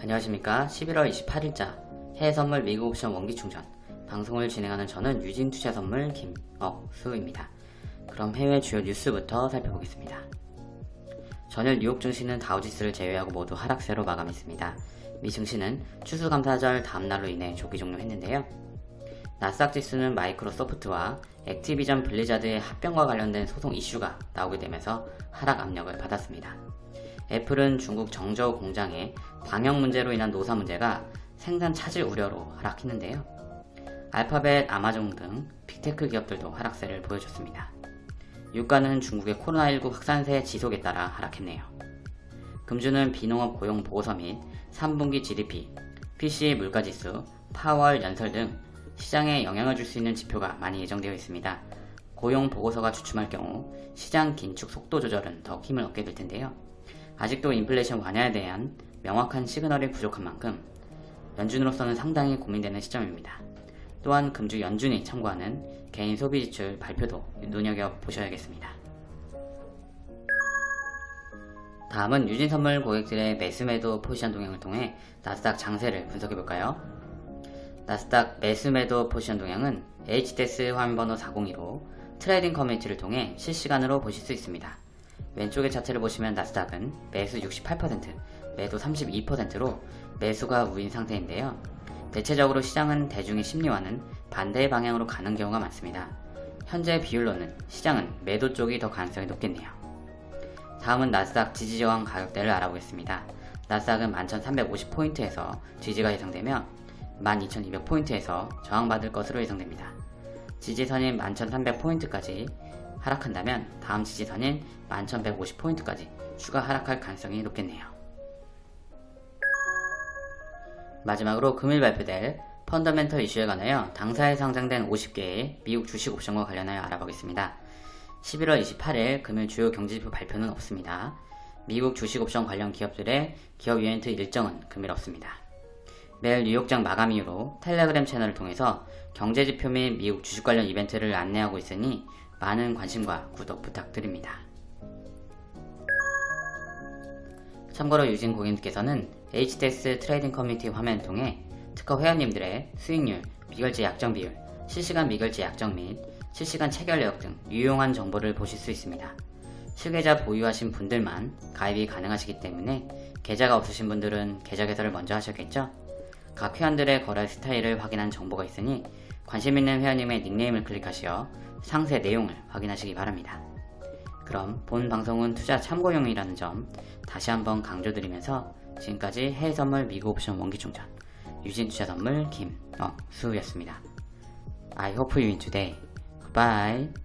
안녕하십니까. 11월 28일자 해외선물 미국 옵션 원기충전. 방송을 진행하는 저는 유진투자선물 김억수입니다. 그럼 해외 주요 뉴스부터 살펴보겠습니다. 전일 뉴욕 증시는 다우지수를 제외하고 모두 하락세로 마감했습니다. 미 증시는 추수감사절 다음날로 인해 조기 종료했는데요. 나스닥 지수는 마이크로소프트와 액티비전 블리자드의 합병과 관련된 소송 이슈가 나오게 되면서 하락 압력을 받았습니다 애플은 중국 정저우 공장의 방역 문제로 인한 노사 문제가 생산 차질 우려로 하락했는데요. 알파벳, 아마존 등 빅테크 기업들도 하락세를 보여줬습니다. 유가는 중국의 코로나19 확산세 지속에 따라 하락했네요. 금주는 비농업 고용 보고서 및 3분기 GDP, PCE 물가지수, 파월 연설 등 시장에 영향을 줄 수 있는 지표가 많이 예정되어 있습니다. 고용 보고서가 주춤할 경우 시장 긴축 속도 조절은 더 힘을 얻게 될 텐데요. 아직도 인플레이션 완화에 대한 명확한 시그널이 부족한 만큼 연준으로서는 상당히 고민되는 시점입니다. 또한 금주 연준이 참고하는 개인 소비 지출 발표도 눈여겨보셔야겠습니다. 다음은 유진선물 고객들의 매수매도 포지션 동향을 통해 나스닥 장세를 분석해볼까요? 나스닥 매수매도 포지션 동향은 HDS 화면번호 402로 trading 커뮤니티를 통해 실시간으로 보실 수 있습니다. 왼쪽의 차트를 보시면 나스닥은 매수 68%, 매도 32%로 매수가 우위인 상태인데요. 대체적으로 시장은 대중의 심리와는 반대의 방향으로 가는 경우가 많습니다. 현재 비율로는 시장은 매도 쪽이 더 가능성이 높겠네요. 다음은 나스닥 지지저항 가격대를 알아보겠습니다. 나스닥은 11,350포인트에서 지지가 예상되며 12,200포인트에서 저항받을 것으로 예상됩니다. 지지선인 11,300포인트까지 하락한다면 다음 지지선인 11,150포인트까지 추가 하락할 가능성이 높겠네요. 마지막으로 금일 발표될 펀더멘털 이슈에 관하여 당사에 상장된 50개의 미국 주식 옵션과 관련하여 알아보겠습니다. 11월 28일 금일 주요 경제지표 발표는 없습니다. 미국 주식 옵션 관련 기업들의 기업 이벤트 일정은 금일 없습니다. 매일 뉴욕장 마감 이후로 텔레그램 채널을 통해서 경제지표 및 미국 주식 관련 이벤트를 안내하고 있으니 많은 관심과 구독 부탁드립니다. 참고로 유진 고객님께서는 HTS trading 커뮤니티 화면을 통해 트커 회원님들의 수익률, 미결제 약정 비율, 실시간 미결제 약정 및 실시간 체결 내역 등 유용한 정보를 보실 수 있습니다. 실계좌 보유하신 분들만 가입이 가능하시기 때문에 계좌가 없으신 분들은 계좌 개설을 먼저 하셨겠죠? 각 회원들의 거래 스타일을 확인한 정보가 있으니 관심 있는 회원님의 닉네임을 클릭하시어 상세 내용을 확인하시기 바랍니다. 그럼 본 방송은 투자 참고용이라는 점 다시 한번 강조드리면서 지금까지 해외선물 미국 옵션 원기충전 유진투자선물 김어수였습니다. I hope you win today. Goodbye.